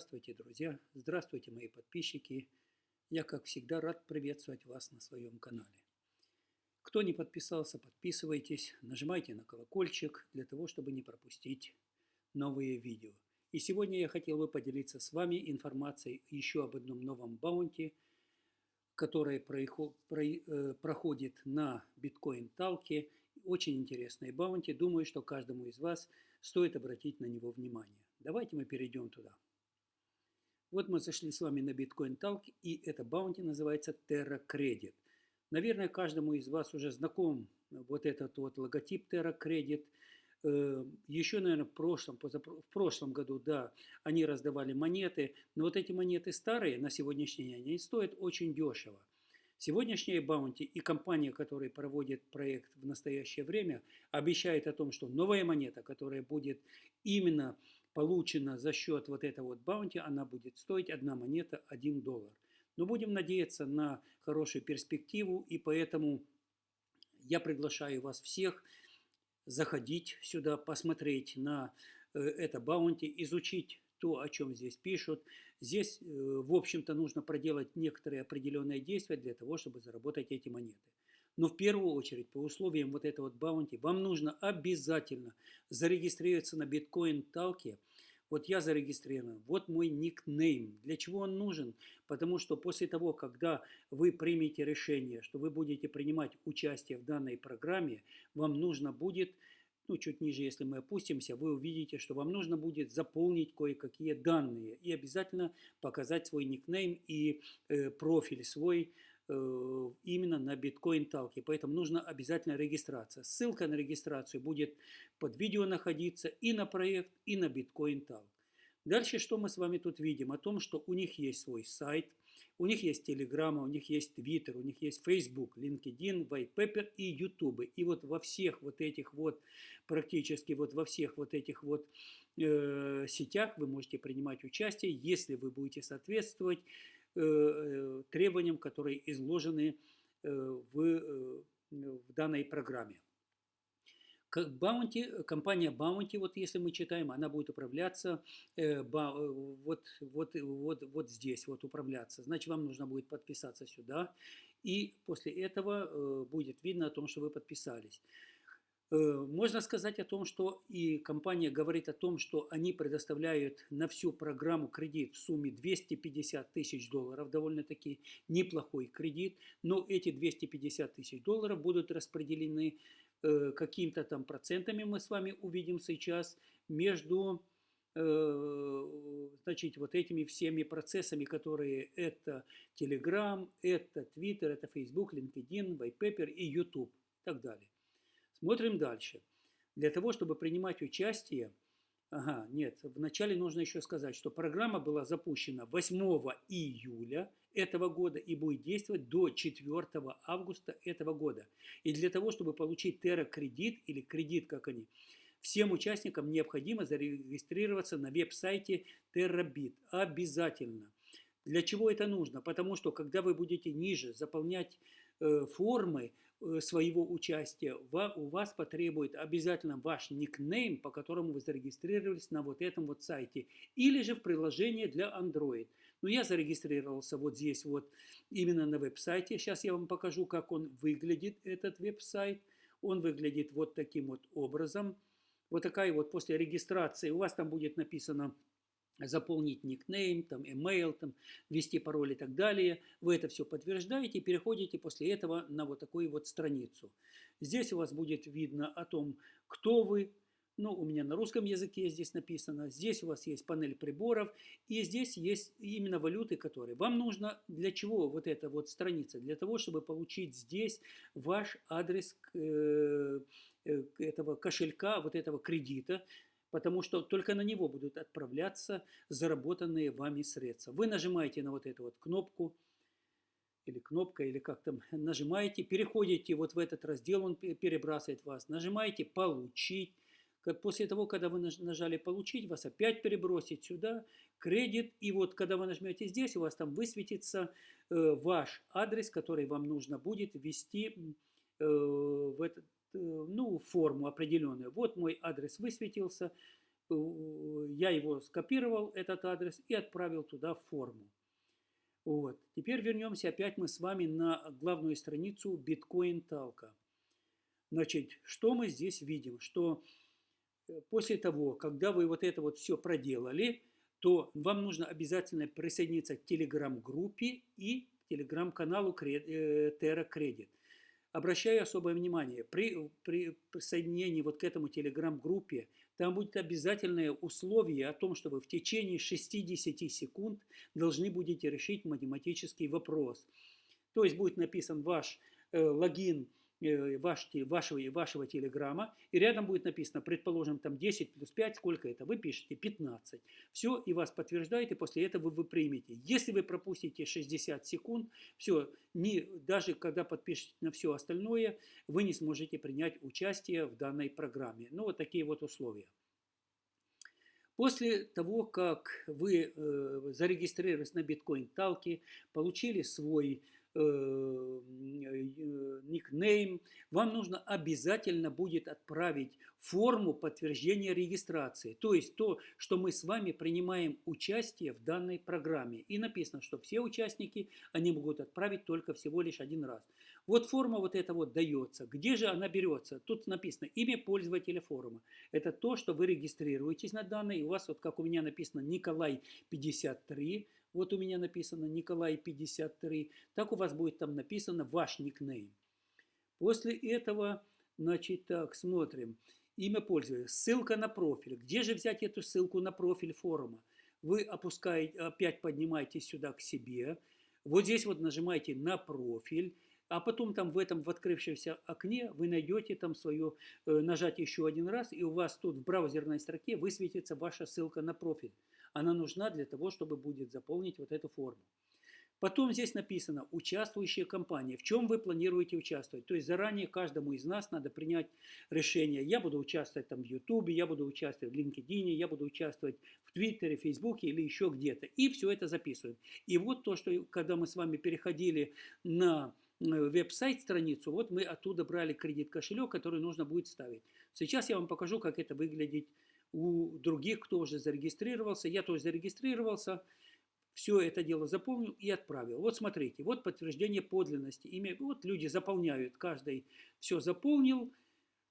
Здравствуйте, друзья! Здравствуйте, мои подписчики! Я, как всегда, рад приветствовать вас на своем канале. Кто не подписался, подписывайтесь, нажимайте на колокольчик для того, чтобы не пропустить новые видео. И сегодня я хотел бы поделиться с вами информацией еще об одном новом баунти, который э, проходит на биткоин-талке. Очень интересный баунти. Думаю, что каждому из вас стоит обратить на него внимание. Давайте мы перейдем туда. Вот мы зашли с вами на Bitcoin Talk, и это баунти называется Terra Credit. Наверное, каждому из вас уже знаком вот этот вот логотип Terra Credit. Э, Еще, наверное, в прошлом, в прошлом году, да, они раздавали монеты, но вот эти монеты старые на сегодняшний день, они стоят очень дешево. Сегодняшняя баунти и компания, которая проводит проект в настоящее время, обещает о том, что новая монета, которая будет именно получена за счет вот этого вот баунти, она будет стоить одна монета 1 доллар. Но будем надеяться на хорошую перспективу, и поэтому я приглашаю вас всех заходить сюда, посмотреть на э, это баунти, изучить то, о чем здесь пишут. Здесь, э, в общем-то, нужно проделать некоторые определенные действия для того, чтобы заработать эти монеты. Но в первую очередь, по условиям вот этого вот баунти, вам нужно обязательно зарегистрироваться на биткоин талке. Вот я зарегистрирован, вот мой никнейм. Для чего он нужен? Потому что после того, когда вы примете решение, что вы будете принимать участие в данной программе, вам нужно будет ну, чуть ниже, если мы опустимся, вы увидите, что вам нужно будет заполнить кое-какие данные и обязательно показать свой никнейм и э, профиль свой именно на биткоин талке. Поэтому нужно обязательно регистрация. Ссылка на регистрацию будет под видео находиться и на проект, и на биткоин талк. Дальше что мы с вами тут видим? О том, что у них есть свой сайт, у них есть Telegram, у них есть Twitter, у них есть Facebook, LinkedIn, Whitepaper и YouTube. И вот во всех вот этих вот, практически вот во всех вот этих вот э, сетях вы можете принимать участие, если вы будете соответствовать Э, э, требованиям, которые изложены э, в, в данной программе. Bounty, компания Bounty, вот если мы читаем, она будет управляться вот, вот, вот, вот здесь, вот управляться. Значит, вам нужно будет подписаться сюда, и после этого будет видно о том, что вы подписались. Э, можно сказать о том, что и компания говорит о том, что они предоставляют на всю программу кредит в сумме 250 тысяч долларов, довольно-таки неплохой кредит, но эти 250 тысяч долларов будут распределены э, какими-то там процентами, мы с вами увидим сейчас, между э, значит, вот этими всеми процессами, которые это Telegram, это Twitter, это Facebook, LinkedIn, Whitepaper и YouTube и так далее. Смотрим дальше. Для того, чтобы принимать участие, ага, нет, вначале нужно еще сказать, что программа была запущена 8 июля этого года и будет действовать до 4 августа этого года. И для того, чтобы получить Terra кредит или кредит, как они, всем участникам необходимо зарегистрироваться на веб-сайте TerraBit. Обязательно. Для чего это нужно? Потому что, когда вы будете ниже заполнять формы, Э, своего участия, у вас потребует обязательно ваш никнейм, по которому вы зарегистрировались на вот этом вот сайте, или же в приложении для Android. Но я зарегистрировался вот здесь вот именно на веб-сайте. Сейчас я вам покажу, как он выглядит, этот веб-сайт. Он выглядит вот таким вот образом. Вот такая вот после регистрации, у вас там будет написано заполнить никнейм, там, email, там, ввести пароль и так далее. Вы это все подтверждаете и переходите после этого на вот такую вот страницу. Здесь у вас будет видно о том, кто вы. Ну, у меня на русском языке здесь написано. Здесь у вас есть панель приборов. И здесь есть именно валюты, которые вам нужно. Для чего вот эта вот страница? Для того, чтобы получить здесь ваш адрес э, этого кошелька, вот этого кредита, потому что только на него будут отправляться заработанные вами средства. Вы нажимаете на вот эту вот кнопку, или кнопка, или как там, нажимаете, переходите вот в этот раздел, он перебрасывает вас, нажимаете «Получить». После того, когда вы нажали «Получить», вас опять перебросит сюда кредит, и вот когда вы нажмете здесь, у вас там высветится э, ваш адрес, который вам нужно будет ввести э, в этот ну, форму определенную. Вот мой адрес высветился. я его скопировал, этот адрес, и отправил туда форму. Вот. Теперь вернемся опять мы с вами на главную страницу Bitcoin Talk. Значит, что мы здесь видим? Что э, после того, когда вы вот это вот все проделали, то вам нужно обязательно присоединиться к телеграм-группе и телеграм-каналу э, Terra Credit. Обращаю особое внимание, при, при присоединении вот к этому телеграм-группе, там будет обязательное условие о том, что вы в течение 60 секунд должны будете решить математический вопрос. То есть будет написан ваш э, логин ваш, вашего, вашего телеграмма, и рядом будет написано, предположим, там 10 плюс 5, сколько это? Вы пишете 15. Все, и вас подтверждает, и после этого вы примете. Если вы пропустите 60 секунд, все, не, даже когда подпишете на все остальное, вы не сможете принять участие в данной программе. Ну, вот такие вот условия. После того, как вы э, зарегистрировались на биткоин талке, получили свой Э, э, никнейм, вам нужно обязательно будет отправить форму подтверждения регистрации. То есть то, что мы с вами принимаем участие в данной программе. И написано, что все участники, они могут отправить только всего лишь один раз. Вот форма вот эта вот дается. Где же она берется? Тут написано имя пользователя форума. Это то, что вы регистрируетесь на данной. И у вас, вот как у меня написано, Николай 53 вот у меня написано Николай 53, так у вас будет там написано ваш никнейм. После этого, значит, так, смотрим. Имя пользователя, ссылка на профиль. Где же взять эту ссылку на профиль форума? Вы опускаете, опять поднимаете сюда к себе. Вот здесь вот нажимаете на профиль. А потом там в этом в открывшемся окне вы найдете там свое, э, нажать еще один раз, и у вас тут в браузерной строке высветится ваша ссылка на профиль. Она нужна для того, чтобы будет заполнить вот эту форму. Потом здесь написано «Участвующие компании». В чем вы планируете участвовать? То есть заранее каждому из нас надо принять решение. Я буду участвовать там в Ютубе, я буду участвовать в LinkedIn, я буду участвовать в Твиттере, Фейсбуке или еще где-то. И все это записываем. И вот то, что когда мы с вами переходили на э, веб-сайт страницу, вот мы оттуда брали кредит кошелек, который нужно будет ставить. Сейчас я вам покажу, как это выглядит у других, кто уже зарегистрировался. Я тоже зарегистрировался, все это дело заполнил и отправил. Вот смотрите, вот подтверждение подлинности. Имя, вот люди заполняют, каждый все заполнил.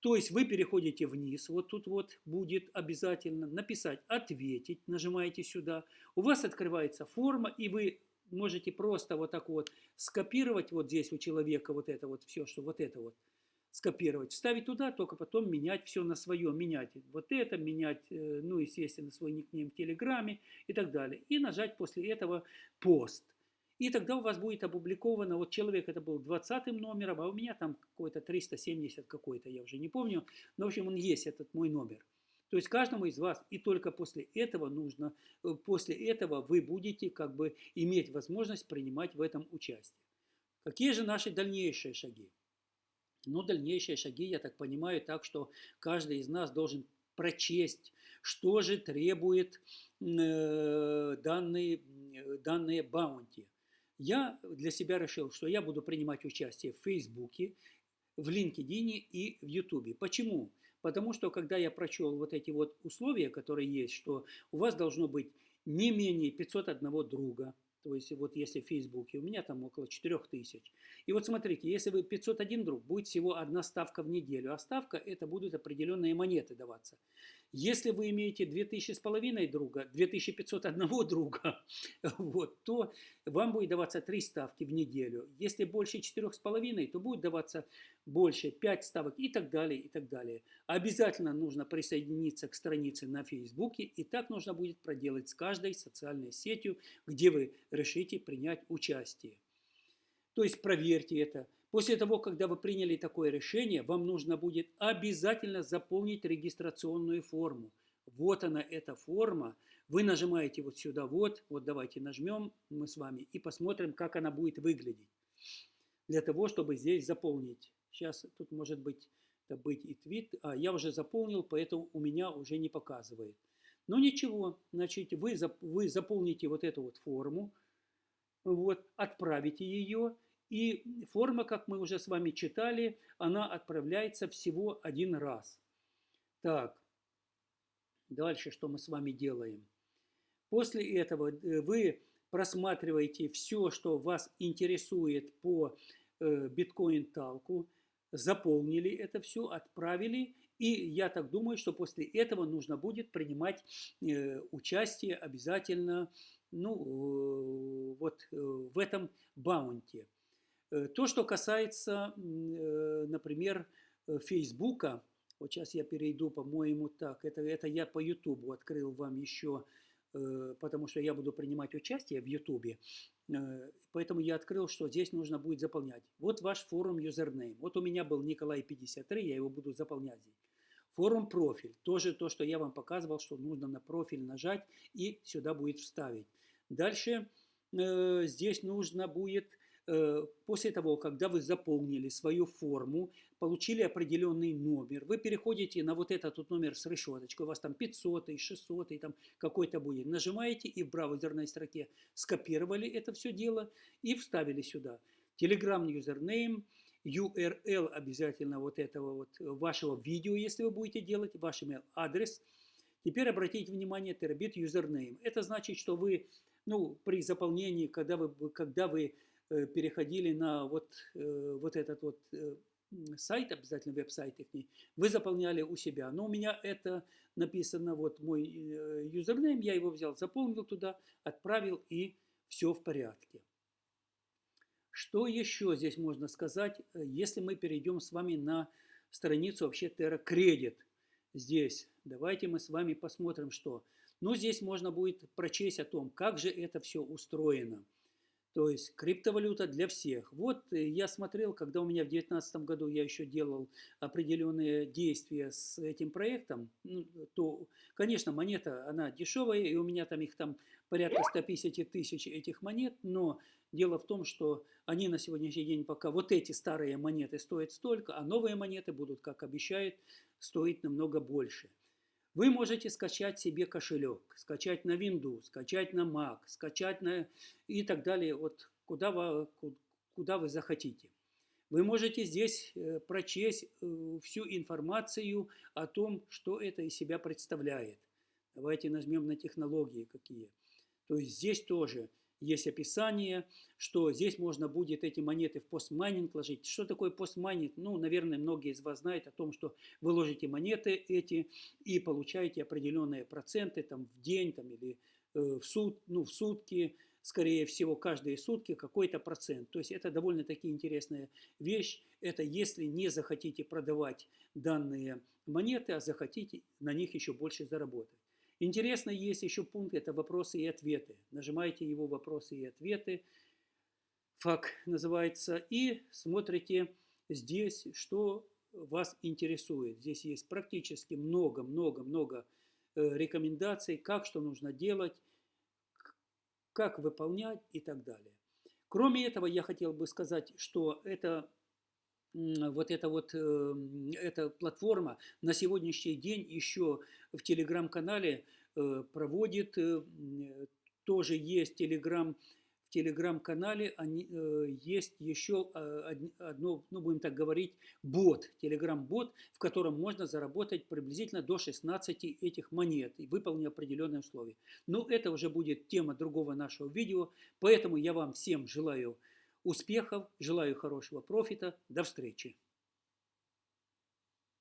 То есть вы переходите вниз, вот тут вот будет обязательно написать «Ответить», нажимаете сюда. У вас открывается форма, и вы можете просто вот так вот скопировать вот здесь у человека вот это вот все, что вот это вот скопировать, вставить туда, только потом менять все на свое, менять вот это, менять, э, ну, естественно, свой никнейм в Телеграме и так далее. И нажать после этого пост. И тогда у вас будет опубликовано, вот человек это был 20 номером, а у меня там какой-то 370 какой-то, я уже не помню. Но, в общем, он есть, этот мой номер. То есть каждому из вас, и только после этого нужно, э, после этого вы будете как бы иметь возможность принимать в этом участие. Какие же наши дальнейшие шаги? Но дальнейшие шаги, я так понимаю, так что каждый из нас должен прочесть, что же требует э, данные, данные баунти. Я для себя решил, что я буду принимать участие в Фейсбуке, в LinkedIn и в Ютубе. Почему? Потому что когда я прочел вот эти вот условия, которые есть, что у вас должно быть не менее 501 друга, то есть вот если в Фейсбуке, у меня там около 4000. И вот смотрите, если вы 501 друг, будет всего одна ставка в неделю, а ставка это будут определенные монеты даваться. Если вы имеете 2000 с половиной друга, 2501 друга, вот, то вам будет даваться 3 ставки в неделю. Если больше 4 с половиной, то будет даваться больше 5 ставок и так далее, и так далее. Обязательно нужно присоединиться к странице на Фейсбуке, и так нужно будет проделать с каждой социальной сетью, где вы решите принять участие. То есть проверьте это. После того, когда вы приняли такое решение, вам нужно будет обязательно заполнить регистрационную форму. Вот она, эта форма. Вы нажимаете вот сюда, вот, вот давайте нажмем мы с вами и посмотрим, как она будет выглядеть. Для того, чтобы здесь заполнить. Сейчас тут может быть, это быть и твит. А я уже заполнил, поэтому у меня уже не показывает. Но ничего, значит, вы, вы заполните вот эту вот форму, вот, отправите ее, и форма, как мы уже с вами читали, она отправляется всего один раз. Так, Дальше, что мы с вами делаем? После этого э, вы просматриваете все, что вас интересует по э, биткоин-талку, заполнили это все, отправили, и я так думаю, что после этого нужно будет принимать э, участие обязательно ну, вот в этом баунте. То, что касается, например, Фейсбука, вот сейчас я перейду, по-моему, так, это, это я по Ютубу открыл вам еще Э, потому что я буду принимать участие в Ютубе. Э, поэтому я открыл, что здесь нужно будет заполнять. Вот ваш форум юзернейм. Вот у меня был Николай 53, я его буду заполнять здесь. Форум профиль. Тоже то, что я вам показывал, что нужно на профиль нажать и сюда будет вставить. Дальше э, здесь нужно будет Э, после того, когда вы заполнили свою форму, получили определенный номер, вы переходите на вот этот вот номер с решеточкой, у вас там 500, 600, там какой-то будет, нажимаете и в браузерной строке скопировали это все дело и вставили сюда. Telegram username, URL обязательно вот этого вот вашего видео, если вы будете делать, ваш email адрес. Теперь обратите внимание, терабит username. Это значит, что вы, ну, при заполнении, когда вы, когда вы Э, переходили на вот, э, вот этот вот э, сайт, обязательно веб-сайт их, вы заполняли у себя. Но у меня это написано, вот мой юзернейм, я его взял, заполнил туда, отправил и все в порядке. Что еще здесь можно сказать, если мы перейдем с вами на страницу вообще Terra Credit. Здесь давайте мы с вами посмотрим, что. Ну, здесь можно будет прочесть о том, как же это все устроено. То есть криптовалюта для всех. Вот э, я смотрел, когда у меня в 2019 году я еще делал определенные действия с этим проектом, ну, то, конечно, монета, она дешевая, и у меня там их там порядка 150 тысяч этих монет, но дело в том, что они на сегодняшний день пока, вот эти старые монеты стоят столько, а новые монеты будут, как обещают, стоить намного больше. Вы можете скачать себе кошелек, скачать на Windows, скачать на Mac, скачать на и так далее, вот куда вы, куда вы захотите. Вы можете здесь э, прочесть э, всю информацию о том, что это из себя представляет. Давайте нажмем на технологии какие. То есть здесь тоже есть описание, что здесь можно будет эти монеты в постмайнинг ложить. Что такое постмайнинг? Ну, наверное, многие из вас знают о том, что вы ложите монеты эти и получаете определенные проценты там, в день там, или э, в, суд, ну, в сутки, скорее всего, каждые сутки какой-то процент. То есть это довольно-таки интересная вещь. Это если не захотите продавать данные монеты, а захотите на них еще больше заработать. Интересно, есть еще пункт, это вопросы и ответы. Нажимаете его вопросы и ответы, фак называется, и смотрите здесь, что вас интересует. Здесь есть практически много-много-много э, рекомендаций, как что нужно делать, как выполнять и так далее. Кроме этого, я хотел бы сказать, что это вот эта вот эм, эта платформа на сегодняшний день еще в телеграм-канале э, проводит, э, тоже есть телеграм, в телеграм-канале э, есть еще одно, ну будем так говорить, бот, телеграм-бот, в котором можно заработать приблизительно до 16 этих монет, выполнив определенные условия. Но это уже будет тема другого нашего видео, поэтому я вам всем желаю успехов, желаю хорошего профита. До встречи!